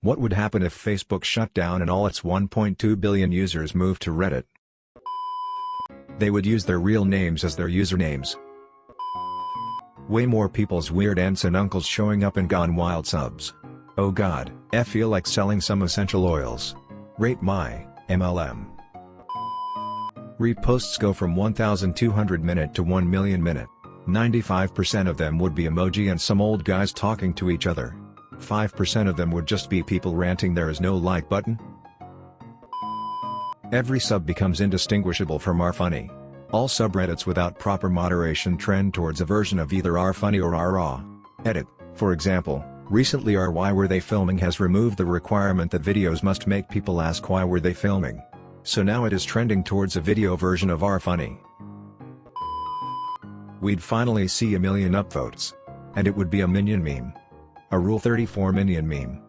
What would happen if Facebook shut down and all its 1.2 billion users moved to Reddit? They would use their real names as their usernames. Way more people's weird aunts and uncles showing up in Gone Wild subs. Oh god, I feel like selling some essential oils. Rate my MLM. Reposts go from 1200 minute to 1 million minute. 95% of them would be emoji and some old guys talking to each other. 5% of them would just be people ranting there is no like button. Every sub becomes indistinguishable from r funny. All subreddits without proper moderation trend towards a version of either r funny or r aww. Edit, for example, recently r why were they filming has removed the requirement that videos must make people ask why were they filming. So now it is trending towards a video version of r funny. We'd finally see a million upvotes. And it would be a minion meme. A Rule 34 minion meme.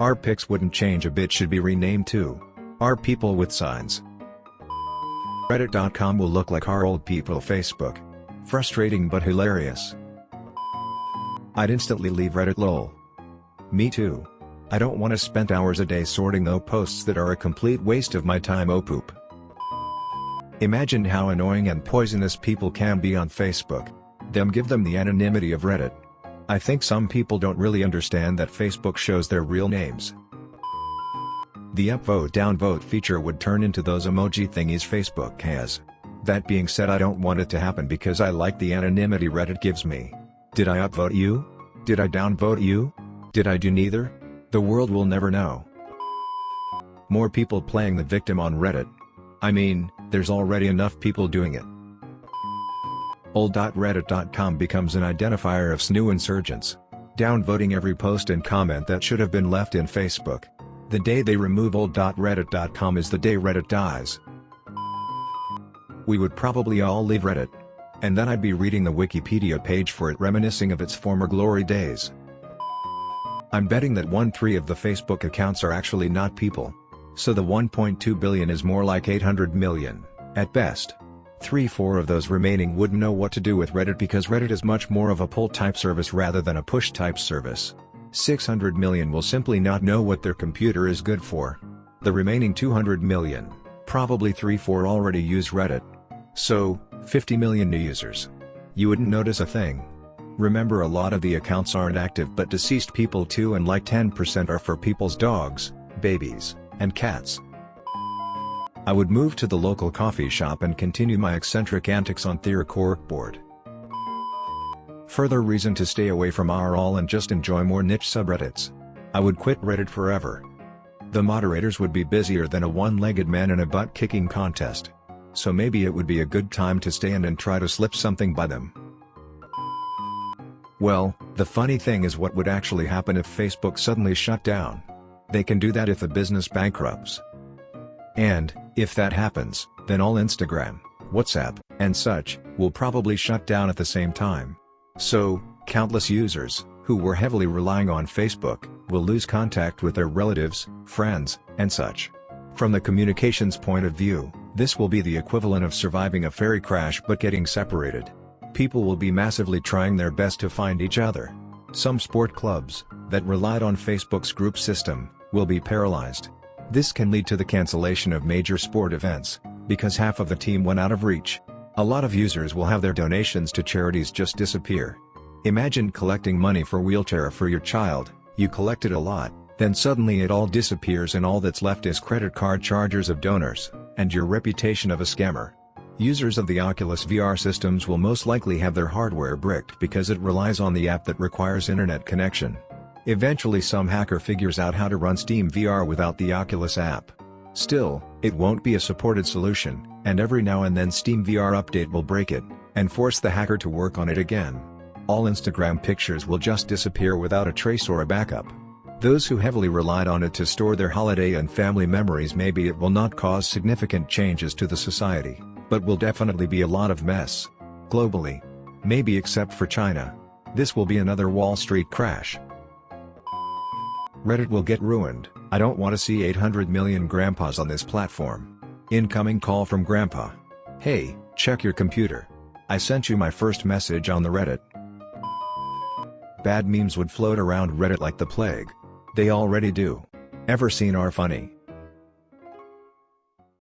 r pics wouldn't change a bit should be renamed to Our People with Signs. Reddit.com will look like our old people Facebook. Frustrating but hilarious. I'd instantly leave Reddit lol. Me too. I don't want to spend hours a day sorting though posts that are a complete waste of my time oh poop. Imagine how annoying and poisonous people can be on Facebook. Them give them the anonymity of Reddit. I think some people don't really understand that Facebook shows their real names. The upvote downvote feature would turn into those emoji thingies Facebook has. That being said I don't want it to happen because I like the anonymity Reddit gives me. Did I upvote you? Did I downvote you? Did I do neither? The world will never know. More people playing the victim on Reddit. I mean, there's already enough people doing it. Old.reddit.com becomes an identifier of SNU insurgents. Downvoting every post and comment that should have been left in Facebook. The day they remove old.reddit.com is the day Reddit dies. We would probably all leave Reddit. And then I'd be reading the Wikipedia page for it reminiscing of its former glory days. I'm betting that 1-3 of the Facebook accounts are actually not people. So the 1.2 billion is more like 800 million, at best. 3-4 of those remaining wouldn't know what to do with Reddit because Reddit is much more of a pull-type service rather than a push-type service. 600 million will simply not know what their computer is good for. The remaining 200 million, probably 3-4 already use Reddit. So, 50 million new users. You wouldn't notice a thing. Remember a lot of the accounts aren't active but deceased people too and like 10% are for people's dogs, babies, and cats. I would move to the local coffee shop and continue my eccentric antics on Theor corkboard. Further reason to stay away from r all and just enjoy more niche subreddits. I would quit Reddit forever. The moderators would be busier than a one-legged man in a butt-kicking contest. So maybe it would be a good time to stay in and try to slip something by them. Well, the funny thing is what would actually happen if Facebook suddenly shut down. They can do that if a business bankrupts. And, if that happens, then all Instagram, WhatsApp, and such, will probably shut down at the same time. So, countless users, who were heavily relying on Facebook, will lose contact with their relatives, friends, and such. From the communications point of view, this will be the equivalent of surviving a ferry crash but getting separated. People will be massively trying their best to find each other. Some sport clubs, that relied on Facebook's group system, will be paralyzed. This can lead to the cancellation of major sport events, because half of the team went out of reach. A lot of users will have their donations to charities just disappear. Imagine collecting money for wheelchair for your child, you collected a lot, then suddenly it all disappears and all that's left is credit card charges of donors, and your reputation of a scammer. Users of the Oculus VR systems will most likely have their hardware bricked because it relies on the app that requires internet connection. Eventually some hacker figures out how to run Steam VR without the Oculus app. Still, it won't be a supported solution, and every now and then Steam VR update will break it, and force the hacker to work on it again. All Instagram pictures will just disappear without a trace or a backup. Those who heavily relied on it to store their holiday and family memories maybe it will not cause significant changes to the society, but will definitely be a lot of mess. Globally. Maybe except for China. This will be another Wall Street crash. Reddit will get ruined, I don't want to see 800 million grandpas on this platform. Incoming call from grandpa. Hey, check your computer. I sent you my first message on the Reddit. Bad memes would float around Reddit like the plague. They already do. Ever seen r funny,